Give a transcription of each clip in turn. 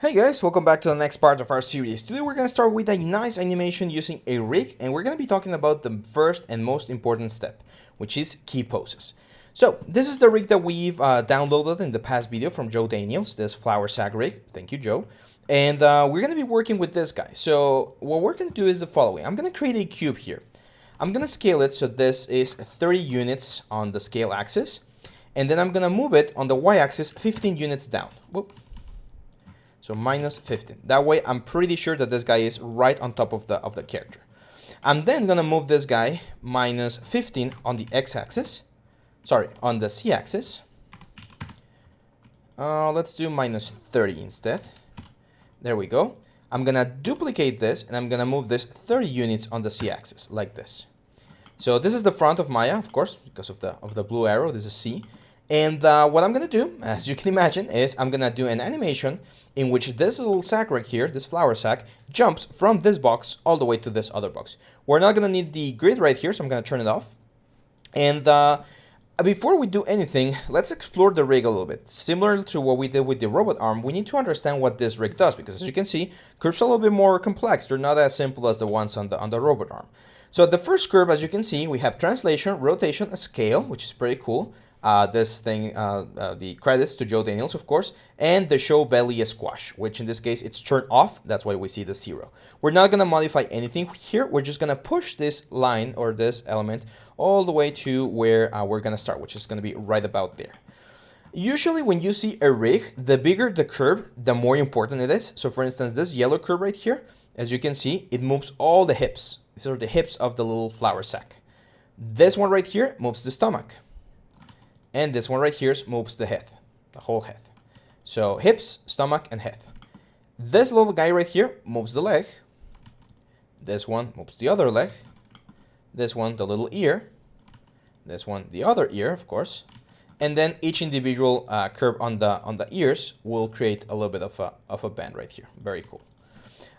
Hey guys, welcome back to the next part of our series. Today we're going to start with a nice animation using a rig and we're going to be talking about the first and most important step, which is key poses. So this is the rig that we've uh, downloaded in the past video from Joe Daniels, this flour sack rig. Thank you, Joe. And uh, we're going to be working with this guy. So what we're going to do is the following. I'm going to create a cube here. I'm going to scale it so this is 30 units on the scale axis. And then I'm going to move it on the y-axis 15 units down. Whoop. So minus 15. That way I'm pretty sure that this guy is right on top of the, of the character. I'm then gonna move this guy minus 15 on the x-axis. Sorry, on the z-axis. Uh, let's do minus 30 instead. There we go. I'm gonna duplicate this and I'm gonna move this 30 units on the z-axis like this. So this is the front of Maya, of course, because of the of the blue arrow. This is C. And uh, what I'm going to do, as you can imagine, is I'm going to do an animation in which this little sack right here, this flour sack, jumps from this box all the way to this other box. We're not going to need the grid right here, so I'm going to turn it off. And uh, before we do anything, let's explore the rig a little bit. Similar to what we did with the robot arm, we need to understand what this rig does, because as you can see, curves are a little bit more complex. They're not as simple as the ones on the, on the robot arm. So the first curve, as you can see, we have translation, rotation, scale, which is pretty cool uh, this thing, uh, uh, the credits to Joe Daniels, of course, and the show belly squash, which in this case it's turned off. That's why we see the zero. We're not going to modify anything here. We're just going to push this line or this element all the way to where uh, we're going to start, which is going to be right about there. Usually when you see a rig, the bigger the curve, the more important it is. So for instance, this yellow curve right here, as you can see, it moves all the hips. These are the hips of the little flour sack. This one right here moves the stomach. And this one right here moves the head, the whole head. So hips, stomach, and head. This little guy right here moves the leg. This one moves the other leg. This one, the little ear. This one, the other ear, of course. And then each individual uh, curve on the on the ears will create a little bit of a, of a band right here. Very cool.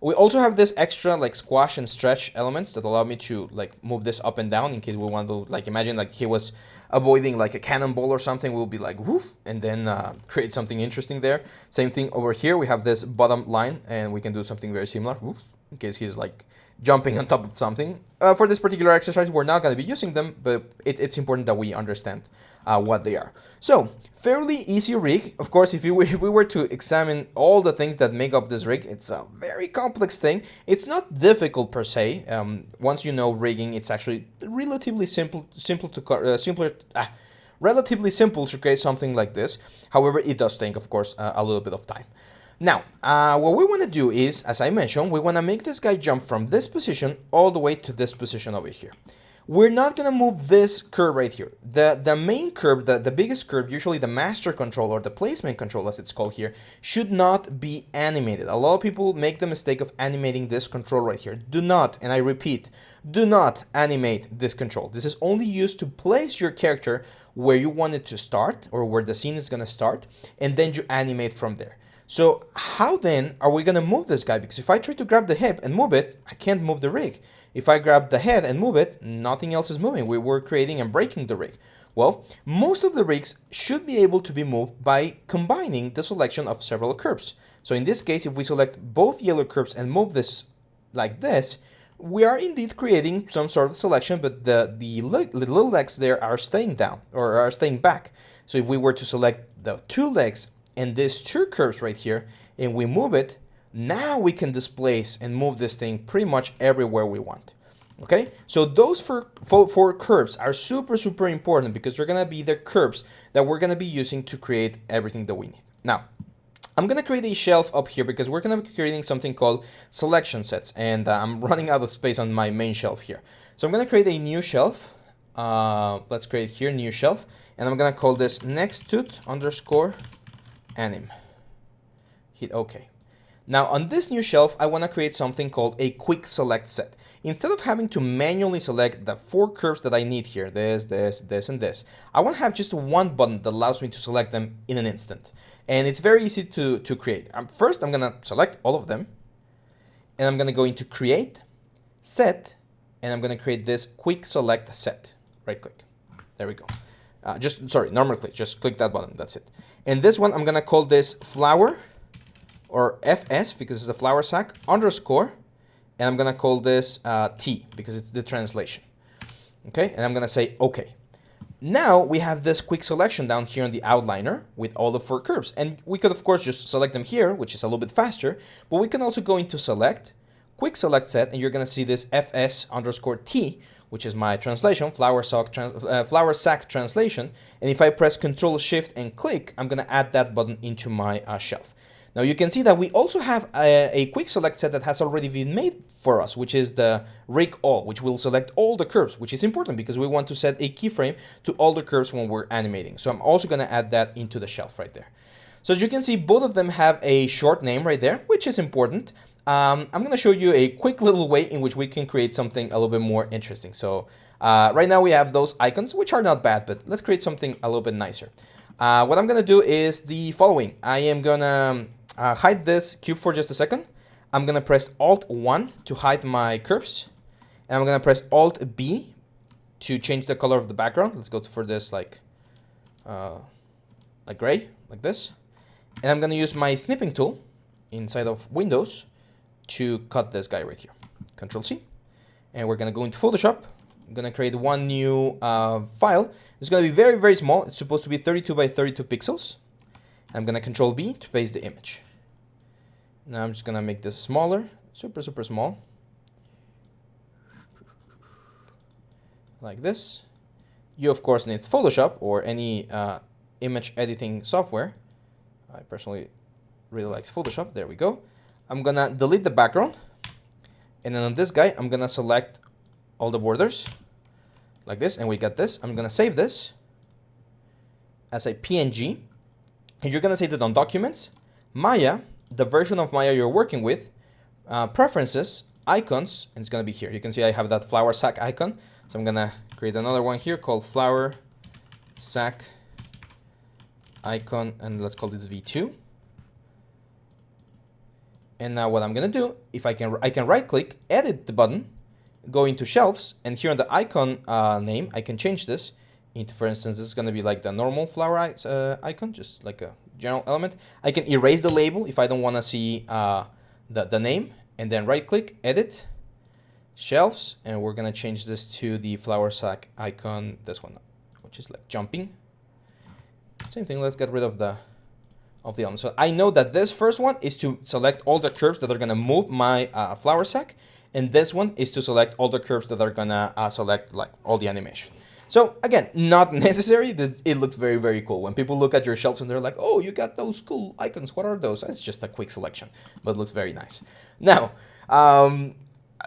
We also have this extra like squash and stretch elements that allow me to like move this up and down in case we want to like imagine like he was avoiding like a cannonball or something. We'll be like woof and then uh, create something interesting there. Same thing over here. We have this bottom line and we can do something very similar woof, in case he's like jumping on top of something. Uh, for this particular exercise, we're not going to be using them, but it, it's important that we understand uh, what they are. So, fairly easy rig. Of course, if, you, if we were to examine all the things that make up this rig, it's a very complex thing. It's not difficult per se. Um, once you know rigging, it's actually relatively simple, simple to uh, simpler. Ah, relatively simple to create something like this. However, it does take, of course, uh, a little bit of time. Now, uh, what we want to do is, as I mentioned, we want to make this guy jump from this position all the way to this position over here. We're not going to move this curve right here. The, the main curve, the, the biggest curve, usually the master control or the placement control as it's called here, should not be animated. A lot of people make the mistake of animating this control right here. Do not, and I repeat, do not animate this control. This is only used to place your character where you want it to start or where the scene is going to start, and then you animate from there. So how then are we going to move this guy? Because if I try to grab the hip and move it, I can't move the rig. If I grab the head and move it, nothing else is moving. We were creating and breaking the rig. Well, most of the rigs should be able to be moved by combining the selection of several curves. So in this case, if we select both yellow curves and move this like this, we are indeed creating some sort of selection, but the, the, little legs there are staying down or are staying back. So if we were to select the two legs and these two curves right here, and we move it, now we can displace and move this thing pretty much everywhere we want. Okay, so those four, four, four curves are super, super important because they're going to be the curves that we're going to be using to create everything that we need. Now, I'm going to create a shelf up here because we're going to be creating something called selection sets and uh, I'm running out of space on my main shelf here. So I'm going to create a new shelf. Uh, let's create here new shelf and I'm going to call this next tooth underscore anim. Hit OK. Now on this new shelf, I want to create something called a quick select set. Instead of having to manually select the four curves that I need here, this, this, this, and this, I want to have just one button that allows me to select them in an instant. And it's very easy to, to create. Um, first, I'm going to select all of them. And I'm going to go into Create, Set, and I'm going to create this Quick Select Set. Right click. There we go. Uh, just, sorry, normal click. Just click that button. That's it. And this one, I'm going to call this Flour or fs because it's the flour sack underscore, and I'm gonna call this uh, t because it's the translation. Okay, and I'm gonna say okay. Now we have this quick selection down here in the outliner with all the four curves. And we could of course just select them here, which is a little bit faster, but we can also go into select, quick select set, and you're gonna see this fs underscore t, which is my translation, flower sock trans uh, flour sack translation. And if I press Control Shift and click, I'm gonna add that button into my uh, shelf. Now you can see that we also have a, a, quick select set that has already been made for us, which is the rig all, which will select all the curves, which is important because we want to set a keyframe to all the curves when we're animating. So I'm also going to add that into the shelf right there. So as you can see, both of them have a short name right there, which is important. Um, I'm going to show you a quick little way in which we can create something a little bit more interesting. So uh, right now we have those icons, which are not bad, but let's create something a little bit nicer. Uh, what I'm going to do is the following. I am going to uh, hide this cube for just a second. I'm gonna press Alt 1 to hide my curves. And I'm gonna press Alt B to change the color of the background. Let's go for this like, uh, like gray, like this. And I'm gonna use my snipping tool inside of Windows to cut this guy right here. Control C. And we're gonna go into Photoshop. I'm gonna create one new uh, file. It's gonna be very, very small. It's supposed to be 32 by 32 pixels. I'm gonna Control B to paste the image. Now I'm just gonna make this smaller, super, super small. Like this. You of course need Photoshop or any uh, image editing software. I personally really like Photoshop. There we go. I'm gonna delete the background. And then on this guy, I'm gonna select all the borders like this. And we got this. I'm gonna save this as a PNG. And you're gonna save it on documents, Maya the version of Maya you're working with, uh, preferences, icons, and it's going to be here. You can see I have that flour sack icon. So I'm going to create another one here called flour sack icon, and let's call this V2. And now what I'm going to do, if I can, I can right click, edit the button, go into shelves, and here on the icon uh, name, I can change this into, for instance, this is going to be like the normal flower uh, icon, just like a general element. I can erase the label if I don't want to see uh, the, the name and then right click, edit, shelves, and we're going to change this to the flower sack icon, this one, which is like jumping. Same thing, let's get rid of the of the element. So I know that this first one is to select all the curves that are going to move my uh, flour sack, and this one is to select all the curves that are going to uh, select like all the animation. So again, not necessary. It looks very, very cool. When people look at your shelves and they're like, oh, you got those cool icons. What are those? It's just a quick selection, but looks very nice. Now, um,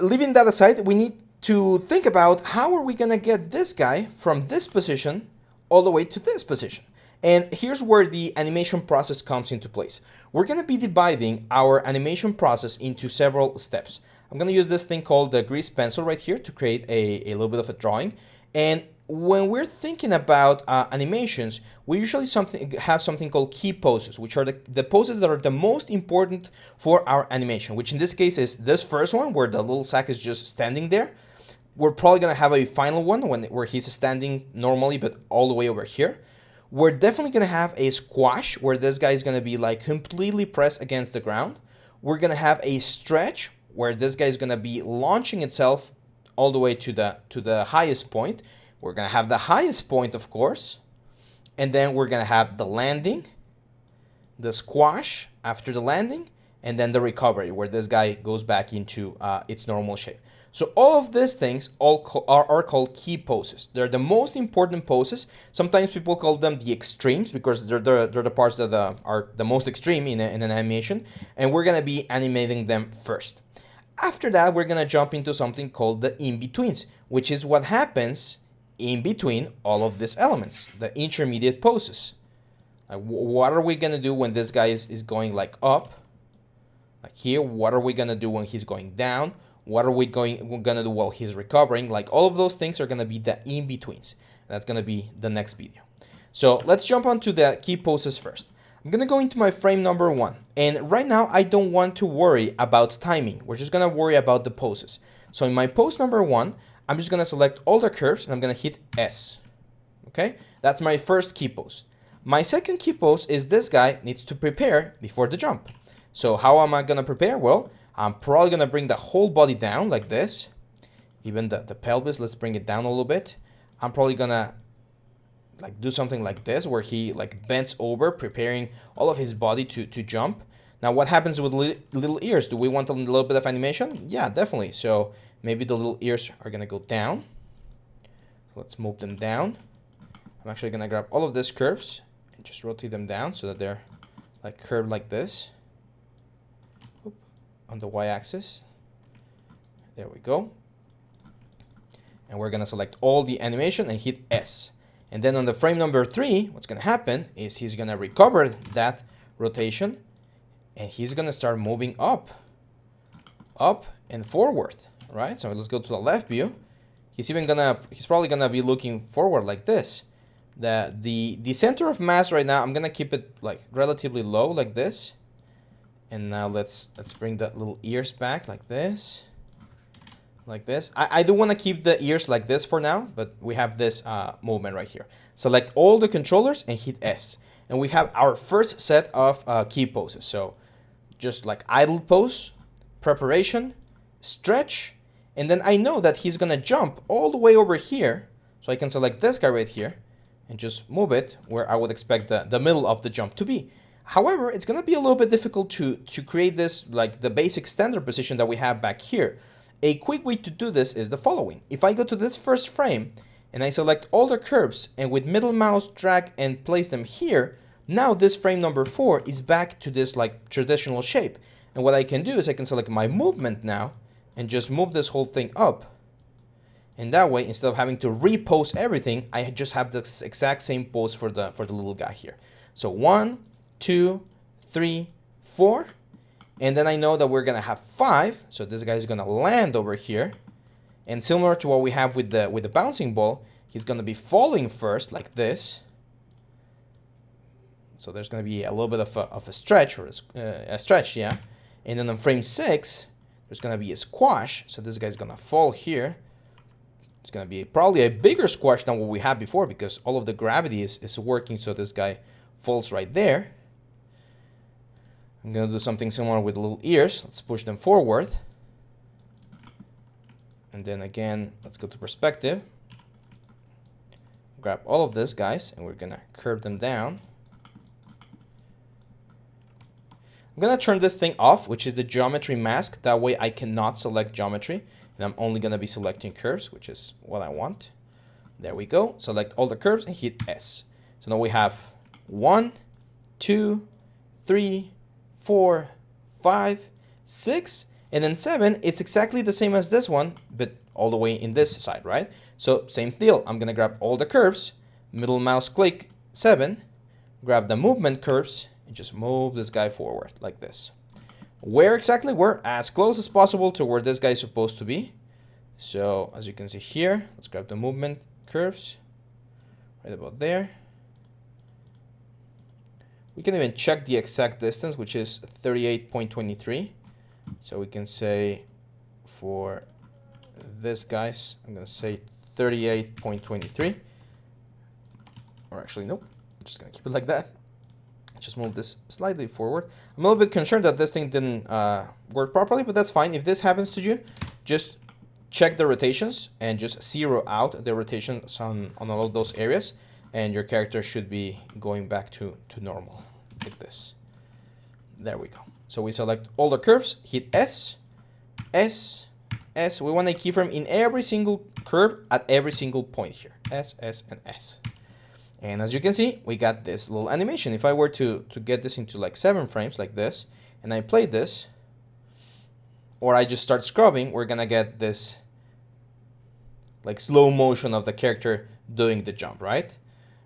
leaving that aside, we need to think about how are we going to get this guy from this position all the way to this position. And here's where the animation process comes into place. We're going to be dividing our animation process into several steps. I'm going to use this thing called the grease pencil right here to create a, a little bit of a drawing. And when we're thinking about uh, animations, we usually something have something called key poses, which are the, the poses that are the most important for our animation, which in this case is this first one where the little sack is just standing there. We're probably going to have a final one when, where he's standing normally, but all the way over here. We're definitely going to have a squash where this guy is going to be like completely pressed against the ground. We're going to have a stretch where this guy is going to be launching itself all the way to the to the highest point we're going to have the highest point, of course, and then we're going to have the landing, the squash after the landing, and then the recovery, where this guy goes back into uh, its normal shape. So all of these things all are, are called key poses. They're the most important poses. Sometimes people call them the extremes because they're, they're, they're the parts that uh, are the most extreme in, a, in an animation. And we're going to be animating them first. After that, we're going to jump into something called the in-betweens, which is what happens in between all of these elements, the intermediate poses. Like, what are we going to do when this guy is, is going like up? Like here, what are we going to do when he's going down? What are we going going to do while he's recovering? Like all of those things are going to be the in-betweens. That's going to be the next video. So let's jump onto the key poses first. I'm going to go into my frame number one. And right now, I don't want to worry about timing. We're just going to worry about the poses. So in my pose number one, I'm just going to select all the curves and I'm going to hit S. Okay, that's my first key pose. My second key pose is this guy needs to prepare before the jump. So how am I gonna prepare? Well, I'm probably gonna bring the whole body down like this. Even the, the pelvis, let's bring it down a little bit. I'm probably gonna like do something like this where he like bends over preparing all of his body to, to jump. Now what happens with li little ears? Do we want a little bit of animation? Yeah, definitely. So maybe the little ears are gonna go down. Let's move them down. I'm actually gonna grab all of these curves and just rotate them down so that they're like curved like this Oop, on the y-axis. There we go. And we're gonna select all the animation and hit S. And then on the frame number three, what's gonna happen is he's gonna recover that rotation and he's gonna start moving up, up and forward, right? So let's go to the left view. He's even gonna, he's probably gonna be looking forward like this. The, the, the center of mass right now, I'm gonna keep it like relatively low like this. And now let's, let's bring the little ears back like this like this. I, I do want to keep the ears like this for now, but we have this uh, movement right here. Select all the controllers and hit S. And we have our first set of uh, key poses. So just like idle pose, preparation, stretch, and then I know that he's gonna jump all the way over here. So I can select this guy right here and just move it where I would expect the, the middle of the jump to be. However, it's gonna be a little bit difficult to, to create this like the basic standard position that we have back here. A quick way to do this is the following. If I go to this first frame and I select all the curves and with middle mouse drag and place them here, now this frame number four is back to this like traditional shape. And what I can do is I can select my movement now and just move this whole thing up. And that way, instead of having to repost everything, I just have the exact same pose for the for the little guy here. So one, two, three, four. And then I know that we're gonna have five. So this guy is gonna land over here. And similar to what we have with the with the bouncing ball, he's gonna be falling first like this. So there's gonna be a little bit of a, of a stretch or a, uh, a stretch, yeah. And then on frame six, there's gonna be a squash. So this guy's gonna fall here. It's gonna be probably a bigger squash than what we had before because all of the gravity is, is working so this guy falls right there. I'm going to do something similar with little ears. Let's push them forward. And then again, let's go to perspective. Grab all of this, guys, and we're going to curve them down. I'm going to turn this thing off, which is the geometry mask. That way I cannot select geometry. And I'm only going to be selecting curves, which is what I want. There we go. Select all the curves and hit S. So now we have one, two, three, four, five, six, and then seven, it's exactly the same as this one, but all the way in this side, right? So same deal, I'm gonna grab all the curves, middle mouse click, seven, grab the movement curves, just move this guy forward like this. Where exactly? We're as close as possible to where this guy is supposed to be. So as you can see here, let's grab the movement curves right about there. We can even check the exact distance, which is 38.23. So we can say for this guys, I'm going to say 38.23. Or actually, nope. I'm just going to keep it like that. Just move this slightly forward. I'm a little bit concerned that this thing didn't uh, work properly, but that's fine. If this happens to you, just check the rotations and just zero out the rotations on, on all of those areas and your character should be going back to, to normal like this. There we go. So we select all the curves, hit S, S, S. We want a keyframe in every single curve at every single point here. S, S, and S. And as you can see, we got this little animation. If I were to, to get this into like seven frames like this, and I play this, or I just start scrubbing, we're gonna get this like slow motion of the character doing the jump, right?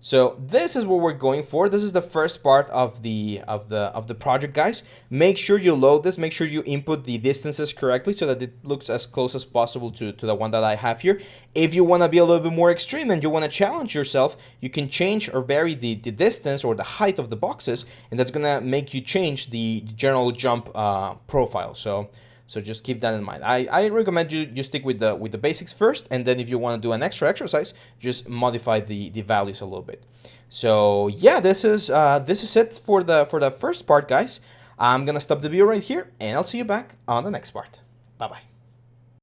So this is what we're going for. This is the first part of the of the of the project, guys. Make sure you load this. Make sure you input the distances correctly so that it looks as close as possible to, to the one that I have here. If you want to be a little bit more extreme and you want to challenge yourself, you can change or vary the, the distance or the height of the boxes, and that's gonna make you change the general jump uh, profile. So so just keep that in mind. I, I recommend you, you stick with the with the basics first, and then if you want to do an extra exercise, just modify the, the values a little bit. So yeah, this is uh, this is it for the for the first part, guys. I'm gonna stop the video right here and I'll see you back on the next part. Bye bye.